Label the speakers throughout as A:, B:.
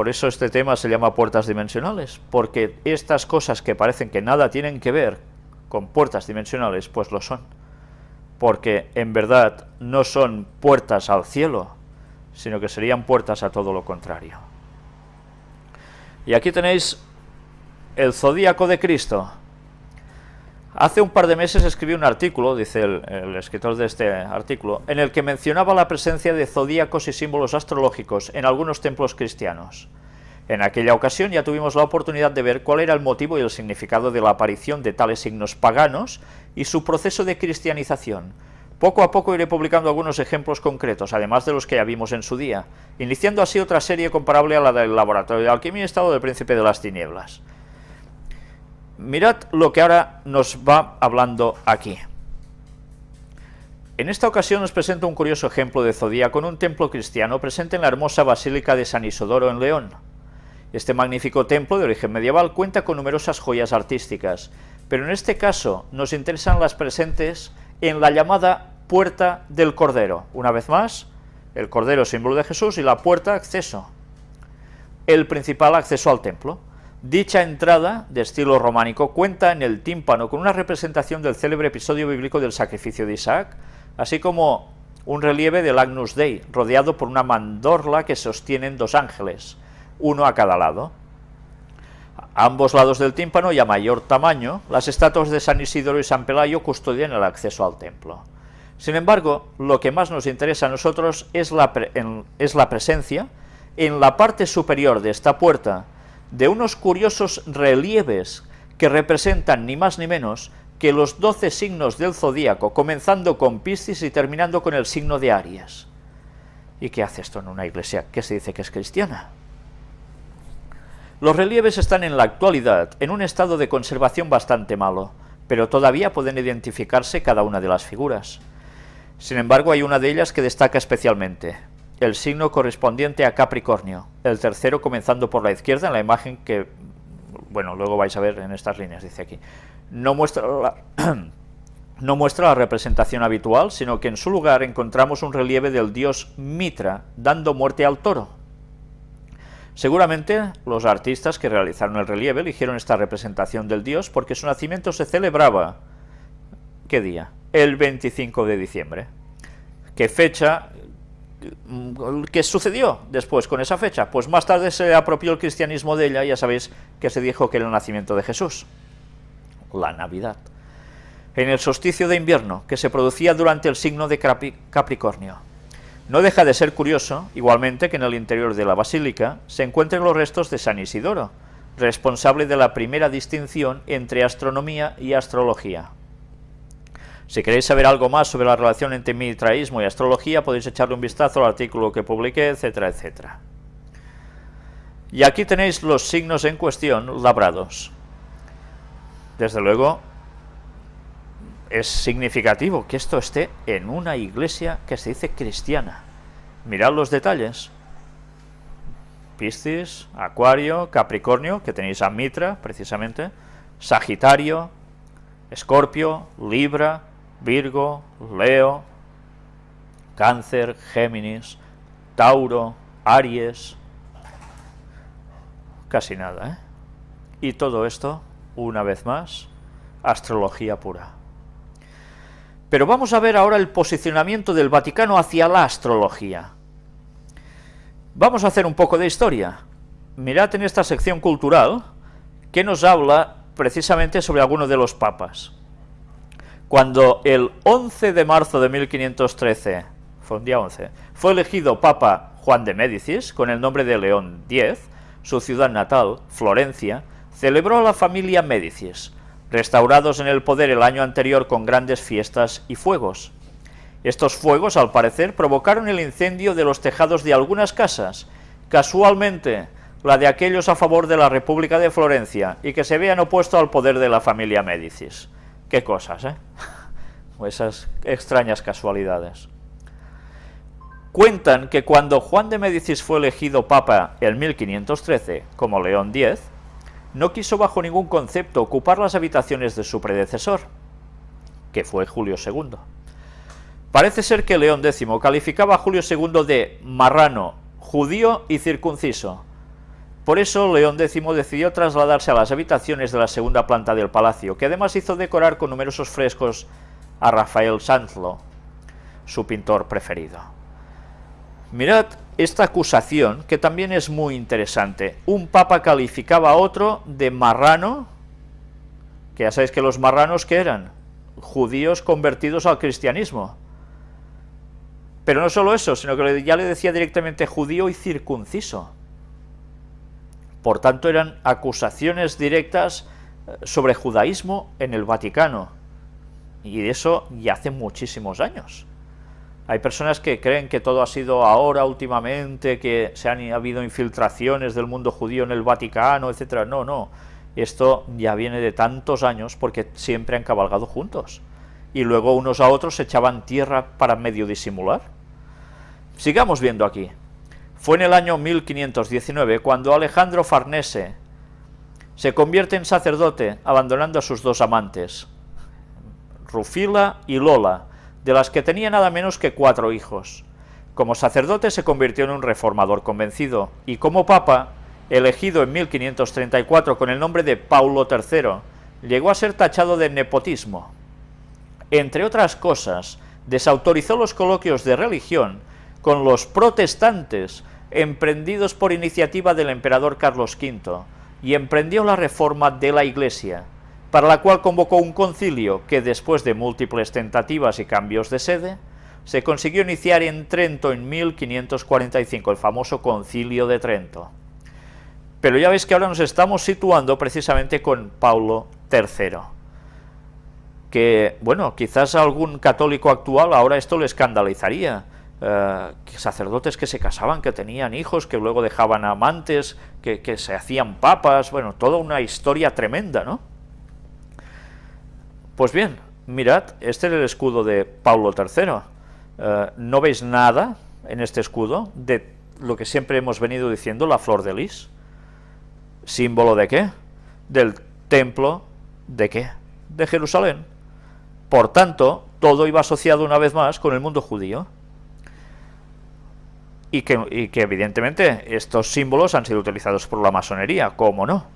A: por eso este tema se llama puertas dimensionales, porque estas cosas que parecen que nada tienen que ver con puertas dimensionales, pues lo son. Porque en verdad no son puertas al cielo, sino que serían puertas a todo lo contrario. Y aquí tenéis el zodíaco de Cristo. Hace un par de meses escribí un artículo, dice el, escritor de este artículo, en el que mencionaba la presencia de zodíacos y símbolos astrológicos en algunos templos cristianos. En aquella ocasión ya tuvimos la oportunidad de ver cuál era el motivo y el significado de la aparición de tales signos paganos y su proceso de cristianización. Poco a poco iré publicando algunos ejemplos concretos, además de los que ya vimos en su día, iniciando así otra serie comparable a la del laboratorio de alquimia y estado del príncipe de las tinieblas. Mirad lo que ahora nos va hablando aquí. En esta ocasión nos presento un curioso ejemplo de zodía con un templo cristiano presente en la hermosa Basílica de San Isodoro en León. Este magnífico templo de origen medieval cuenta con numerosas joyas artísticas, pero en este caso nos interesan las presentes en la llamada Puerta del Cordero. Una vez más, el Cordero símbolo de Jesús y la puerta acceso, el principal acceso al templo. Dicha entrada, de estilo románico, cuenta en el tímpano con una representación del célebre episodio bíblico del sacrificio de Isaac, así como un relieve del Agnus Dei, rodeado por una mandorla que sostienen dos ángeles, uno a cada lado. A ambos lados del tímpano y a mayor tamaño, las estatuas de San Isidoro y San Pelayo custodian el acceso al templo. Sin embargo, lo que más nos interesa a nosotros es la, es la presencia, en la parte superior de esta puerta, de unos curiosos relieves que representan ni más ni menos que los doce signos del zodíaco, comenzando con Piscis y terminando con el signo de Aries. ¿Y qué hace esto en una iglesia que se dice que es cristiana? Los relieves están en la actualidad en un estado de conservación bastante malo, pero todavía pueden identificarse cada una de las figuras. Sin embargo, hay una de ellas que destaca especialmente, el signo correspondiente a Capricornio, el tercero comenzando por la izquierda en la imagen que, bueno, luego vais a ver en estas líneas, dice aquí. No muestra la, no muestra la representación habitual, sino que en su lugar encontramos un relieve del dios Mitra, dando muerte al toro. Seguramente los artistas que realizaron el relieve eligieron esta representación del dios porque su nacimiento se celebraba, ¿qué día? El 25 de diciembre. ¿Qué fecha ¿Qué sucedió después con esa fecha? Pues más tarde se apropió el cristianismo de ella, ya sabéis que se dijo que era el nacimiento de Jesús, la Navidad. En el solsticio de invierno, que se producía durante el signo de Capricornio. No deja de ser curioso, igualmente, que en el interior de la basílica se encuentren los restos de San Isidoro, responsable de la primera distinción entre astronomía y astrología. Si queréis saber algo más sobre la relación entre mitraísmo y astrología, podéis echarle un vistazo al artículo que publiqué, etcétera, etcétera. Y aquí tenéis los signos en cuestión labrados. Desde luego, es significativo que esto esté en una iglesia que se dice cristiana. Mirad los detalles. Piscis, Acuario, Capricornio, que tenéis a Mitra, precisamente, Sagitario, Escorpio, Libra, Virgo, Leo, Cáncer, Géminis, Tauro, Aries, casi nada, ¿eh? Y todo esto, una vez más, astrología pura. Pero vamos a ver ahora el posicionamiento del Vaticano hacia la astrología. Vamos a hacer un poco de historia. Mirad en esta sección cultural que nos habla precisamente sobre algunos de los papas cuando el 11 de marzo de 1513, fue un día 11, fue elegido Papa Juan de Médicis, con el nombre de León X, su ciudad natal, Florencia, celebró a la familia Médicis, restaurados en el poder el año anterior con grandes fiestas y fuegos. Estos fuegos, al parecer, provocaron el incendio de los tejados de algunas casas, casualmente la de aquellos a favor de la República de Florencia y que se habían opuesto al poder de la familia Médicis. Qué cosas, ¿eh? Esas extrañas casualidades. Cuentan que cuando Juan de Médicis fue elegido papa en 1513 como León X, no quiso bajo ningún concepto ocupar las habitaciones de su predecesor, que fue Julio II. Parece ser que León X calificaba a Julio II de marrano, judío y circunciso, Por eso León X decidió trasladarse a las habitaciones de la segunda planta del palacio, que además hizo decorar con numerosos frescos a Rafael Sanzlo, su pintor preferido. Mirad esta acusación, que también es muy interesante. Un papa calificaba a otro de marrano, que ya sabéis que los marranos, ¿qué eran? Judíos convertidos al cristianismo. Pero no solo eso, sino que ya le decía directamente judío y circunciso. Por tanto, eran acusaciones directas eh, sobre judaísmo en el Vaticano. Y eso ya hace muchísimos años. Hay personas que creen que todo ha sido ahora, últimamente, que se han habido infiltraciones del mundo judío en el Vaticano, etcétera. No, no. Esto ya viene de tantos años porque siempre han cabalgado juntos. Y luego unos a otros se echaban tierra para medio disimular. Sigamos viendo aquí. Fue en el año 1519 cuando Alejandro Farnese se convierte en sacerdote abandonando a sus dos amantes, Rufila y Lola, de las que tenía nada menos que cuatro hijos. Como sacerdote se convirtió en un reformador convencido y como papa, elegido en 1534 con el nombre de Paulo III, llegó a ser tachado de nepotismo. Entre otras cosas, desautorizó los coloquios de religión con los protestantes emprendidos por iniciativa del emperador Carlos V, y emprendió la reforma de la Iglesia, para la cual convocó un concilio que después de múltiples tentativas y cambios de sede, se consiguió iniciar en Trento en 1545, el famoso concilio de Trento. Pero ya veis que ahora nos estamos situando precisamente con Paulo III, que, bueno, quizás a algún católico actual ahora esto le escandalizaría, eh, sacerdotes que se casaban, que tenían hijos, que luego dejaban amantes, que, se hacían papas, bueno, toda una historia tremenda, ¿no? Pues bien, mirad, este es el escudo de Pablo III. Eh, no veis nada en este escudo de lo que siempre hemos venido diciendo, la flor de lis. ¿Símbolo de qué? Del templo de qué? De Jerusalén. Por tanto, todo iba asociado una vez más con el mundo judío y que, evidentemente estos símbolos han sido utilizados por la masonería, ¿cómo no?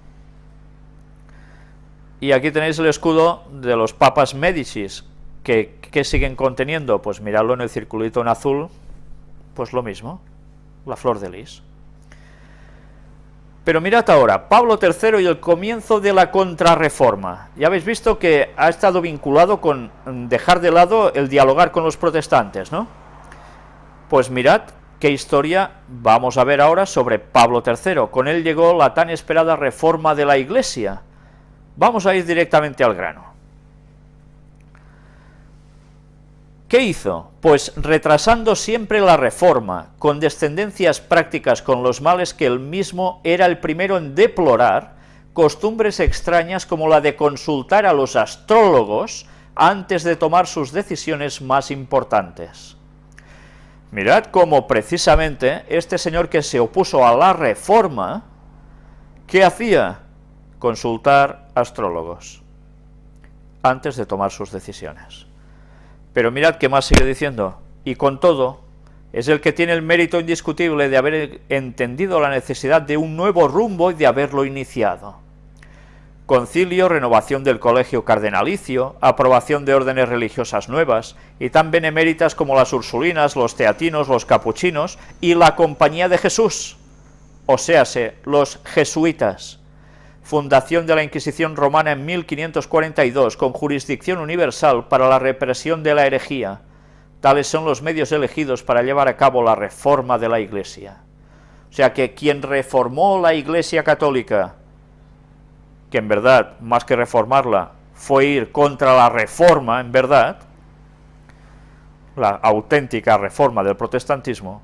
A: Y aquí tenéis el escudo de los papas Médicis, que, que siguen conteniendo, pues miradlo en el circulito en azul, pues lo mismo, la flor de lis. Pero mirad ahora, Pablo III y el comienzo de la contrarreforma. Ya habéis visto que ha estado vinculado con dejar de lado el dialogar con los protestantes, ¿no? Pues mirad ¿Qué historia vamos a ver ahora sobre Pablo III? Con él llegó la tan esperada reforma de la Iglesia. Vamos a ir directamente al grano. ¿Qué hizo? Pues retrasando siempre la reforma, con descendencias prácticas con los males que él mismo era el primero en deplorar, costumbres extrañas como la de consultar a los astrólogos antes de tomar sus decisiones más importantes. Mirad cómo precisamente este señor que se opuso a la reforma, ¿qué hacía? Consultar astrólogos antes de tomar sus decisiones. Pero mirad qué más sigue diciendo, y con todo, es el que tiene el mérito indiscutible de haber entendido la necesidad de un nuevo rumbo y de haberlo iniciado concilio, renovación del colegio cardenalicio, aprobación de órdenes religiosas nuevas, y tan beneméritas como las ursulinas, los teatinos, los capuchinos y la Compañía de Jesús, o séase, los jesuitas. Fundación de la Inquisición romana en 1542, con jurisdicción universal para la represión de la herejía. Tales son los medios elegidos para llevar a cabo la reforma de la Iglesia. O sea que quien reformó la Iglesia católica que en verdad, más que reformarla, fue ir contra la reforma, en verdad, la auténtica reforma del protestantismo,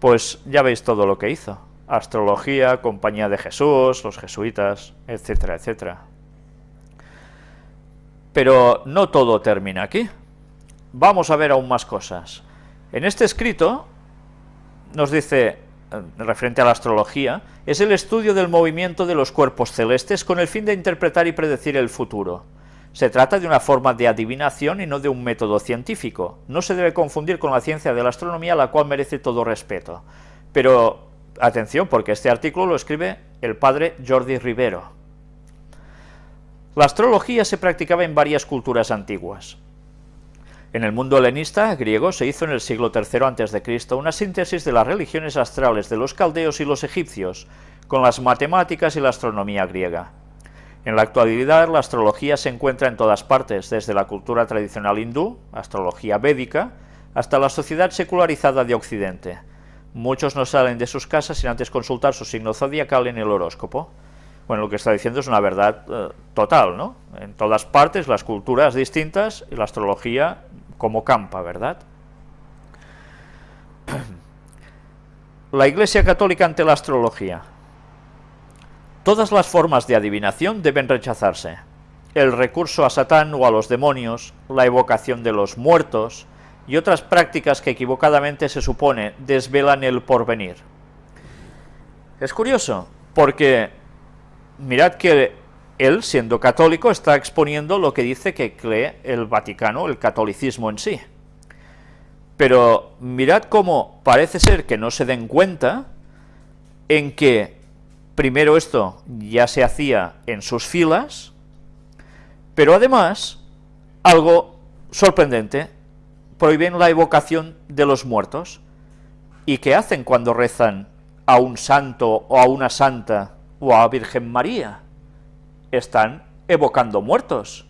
A: pues ya veis todo lo que hizo. Astrología, Compañía de Jesús, los jesuitas, etcétera, etcétera. Pero no todo termina aquí. Vamos a ver aún más cosas. En este escrito nos dice, referente a la astrología, es el estudio del movimiento de los cuerpos celestes con el fin de interpretar y predecir el futuro. Se trata de una forma de adivinación y no de un método científico. No se debe confundir con la ciencia de la astronomía, la cual merece todo respeto. Pero Atención, porque este artículo lo escribe el padre Jordi Rivero. La astrología se practicaba en varias culturas antiguas. En el mundo helenista griego se hizo en el siglo III a.C. una síntesis de las religiones astrales de los caldeos y los egipcios, con las matemáticas y la astronomía griega. En la actualidad la astrología se encuentra en todas partes, desde la cultura tradicional hindú, astrología védica, hasta la sociedad secularizada de Occidente. Muchos no salen de sus casas sin antes consultar su signo zodiacal en el horóscopo. Bueno, lo que está diciendo es una verdad eh, total, ¿no? En todas partes, las culturas distintas y la astrología como campa, ¿verdad? La Iglesia Católica ante la astrología. Todas las formas de adivinación deben rechazarse. El recurso a Satán o a los demonios, la evocación de los muertos y otras prácticas que equivocadamente se supone desvelan el porvenir. Es curioso, porque mirad que él, siendo católico, está exponiendo lo que dice que cree el Vaticano, el catolicismo en sí. Pero mirad cómo parece ser que no se den cuenta en que primero esto ya se hacía en sus filas, pero además, algo sorprendente, prohíben la evocación de los muertos. ¿Y qué hacen cuando rezan a un santo o a una santa o a Virgen María? Están evocando muertos.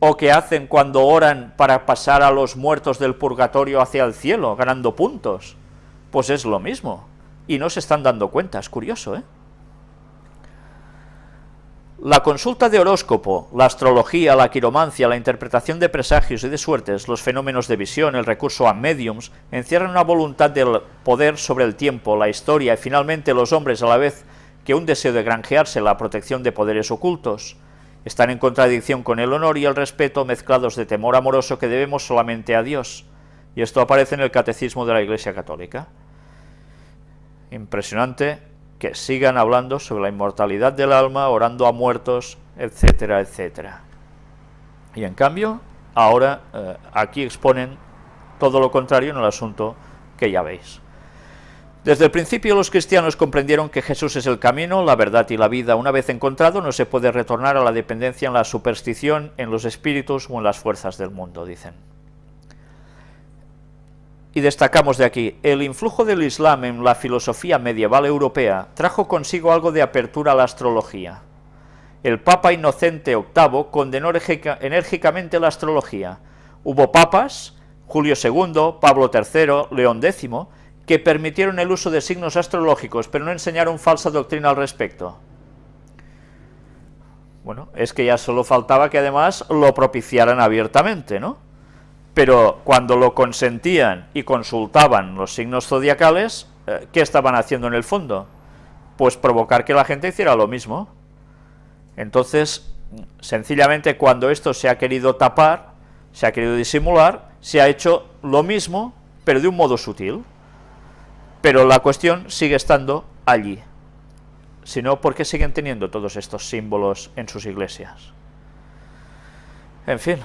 A: ¿O qué hacen cuando oran para pasar a los muertos del purgatorio hacia el cielo, ganando puntos? Pues es lo mismo, y no se están dando cuenta, es curioso, ¿eh? La consulta de horóscopo, la astrología, la quiromancia, la interpretación de presagios y de suertes, los fenómenos de visión, el recurso a mediums, encierran una voluntad del poder sobre el tiempo, la historia y finalmente los hombres a la vez que un deseo de granjearse la protección de poderes ocultos están en contradicción con el honor y el respeto mezclados de temor amoroso que debemos solamente a Dios. Y esto aparece en el Catecismo de la Iglesia Católica. Impresionante que sigan hablando sobre la inmortalidad del alma, orando a muertos, etcétera, etcétera. Y en cambio, ahora eh, aquí exponen todo lo contrario en el asunto que ya veis. Desde el principio los cristianos comprendieron que Jesús es el camino, la verdad y la vida. Una vez encontrado no se puede retornar a la dependencia en la superstición, en los espíritus o en las fuerzas del mundo, dicen. Y destacamos de aquí, el influjo del Islam en la filosofía medieval europea trajo consigo algo de apertura a la astrología. El Papa Inocente VIII condenó enérgicamente la astrología. Hubo papas, Julio II, Pablo III, León X, que permitieron el uso de signos astrológicos, pero no enseñaron falsa doctrina al respecto. Bueno, es que ya solo faltaba que además lo propiciaran abiertamente, ¿no? Pero cuando lo consentían y consultaban los signos zodiacales, eh, ¿qué estaban haciendo en el fondo? Pues provocar que la gente hiciera lo mismo. Entonces, sencillamente cuando esto se ha querido tapar, se ha querido disimular, se ha hecho lo mismo, pero de un modo sutil pero la cuestión sigue estando allí. Si no, ¿por qué siguen teniendo todos estos símbolos en sus iglesias? En fin,